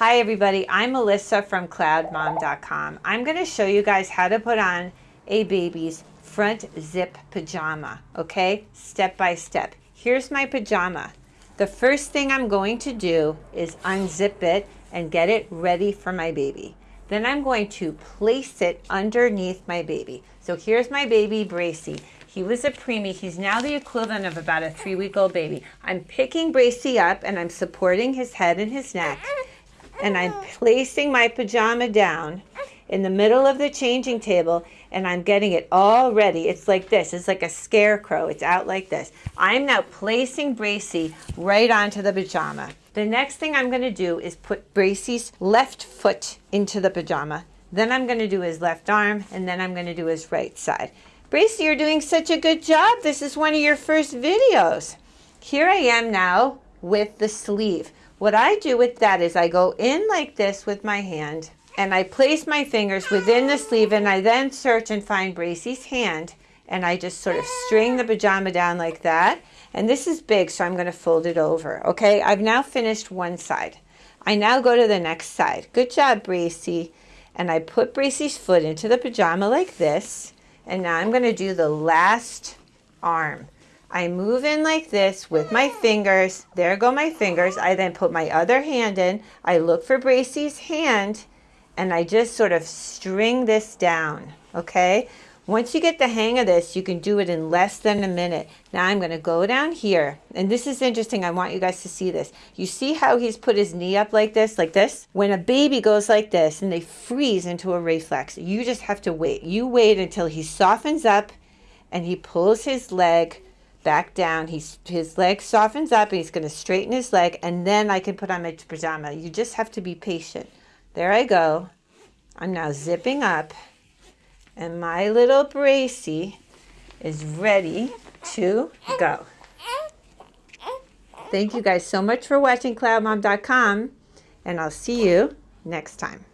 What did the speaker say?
Hi everybody, I'm Melissa from cloudmom.com. I'm going to show you guys how to put on a baby's front zip pajama, okay? Step by step. Here's my pajama. The first thing I'm going to do is unzip it and get it ready for my baby. Then I'm going to place it underneath my baby. So here's my baby Bracy. He was a preemie. He's now the equivalent of about a three-week-old baby. I'm picking Bracy up and I'm supporting his head and his neck and I'm placing my pajama down in the middle of the changing table and I'm getting it all ready. It's like this. It's like a scarecrow. It's out like this. I'm now placing Bracy right onto the pajama. The next thing I'm going to do is put Bracy's left foot into the pajama. Then I'm going to do his left arm and then I'm going to do his right side. Bracy, you're doing such a good job. This is one of your first videos. Here I am now with the sleeve. What I do with that is I go in like this with my hand and I place my fingers within the sleeve and I then search and find Bracy's hand and I just sort of string the pajama down like that. And this is big, so I'm going to fold it over. Okay, I've now finished one side. I now go to the next side. Good job, Bracy. And I put Bracy's foot into the pajama like this. And now I'm going to do the last arm. I move in like this with my fingers. There go my fingers. I then put my other hand in. I look for Bracy's hand and I just sort of string this down, okay? Once you get the hang of this, you can do it in less than a minute. Now I'm going to go down here, and this is interesting. I want you guys to see this. You see how he's put his knee up like this, like this? When a baby goes like this and they freeze into a reflex, you just have to wait. You wait until he softens up and he pulls his leg back down. He's, his leg softens up and he's going to straighten his leg and then I can put on my pajama. You just have to be patient. There I go. I'm now zipping up and my little Bracy is ready to go. Thank you guys so much for watching cloudmom.com and I'll see you next time.